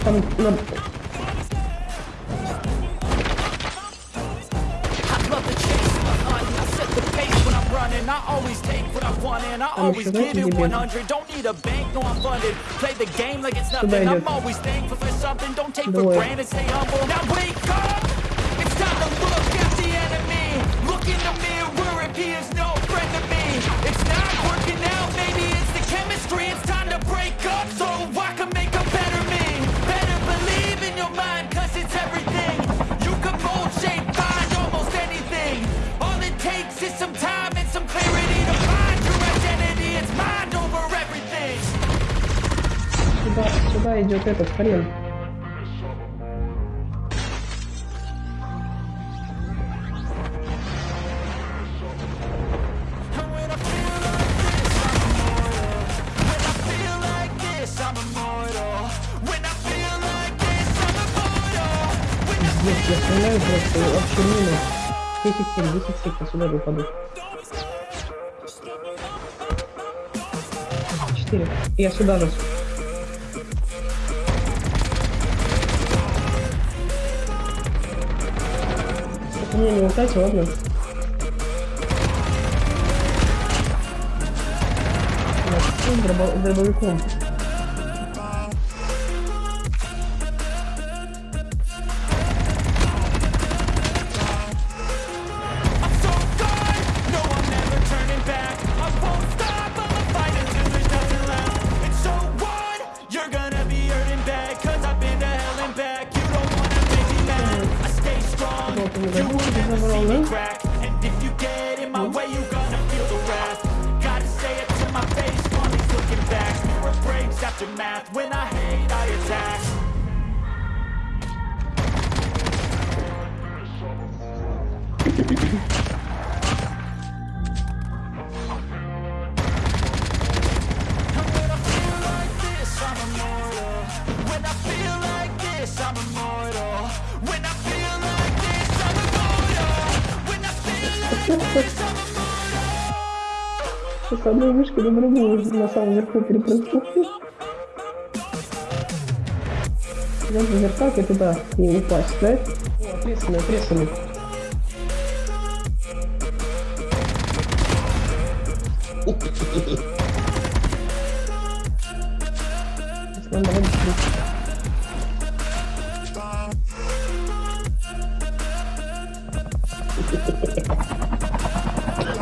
coming. No. I always take what I want and I always give it 100 Don't need a bank, no I'm funded Play the game like it's nothing I'm always thankful for something Don't take for granted, stay humble Now wake up! сюда идет этот хрен. Я стреляю просто вообще мимо. 10 сек, 10 сек, я сюда же 4. Я сюда же. по мне не летать, ладно? Дробовиком. Will never see me crack. And if you get in my way, you gonna feel the wrath. Gotta say it to my face. Looking back. After math. When I hate, I attack. When I feel like this, I'm immortal. С одной вышки на другую на самом верху перепрыгнул. Я наверх как и туда не упасть, да? О, ответственный, ответственный. Надо давай быстрее.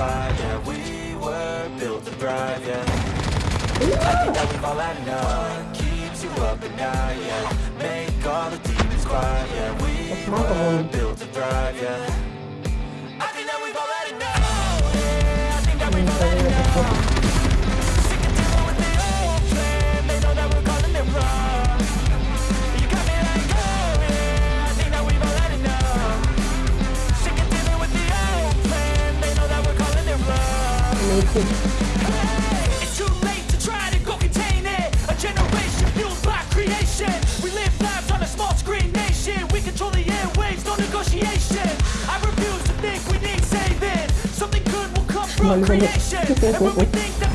quiet, yeah. We were built to thrive, yeah. I think that we've all had enough. Keeps you up at night, yeah. Make all the demons quiet, yeah. We were built to thrive, yeah cool. Creation. We live lives on a small screen nation. We control the airwaves, no negotiation. I refuse to think we need saving. Something good will come from creation. and when we think that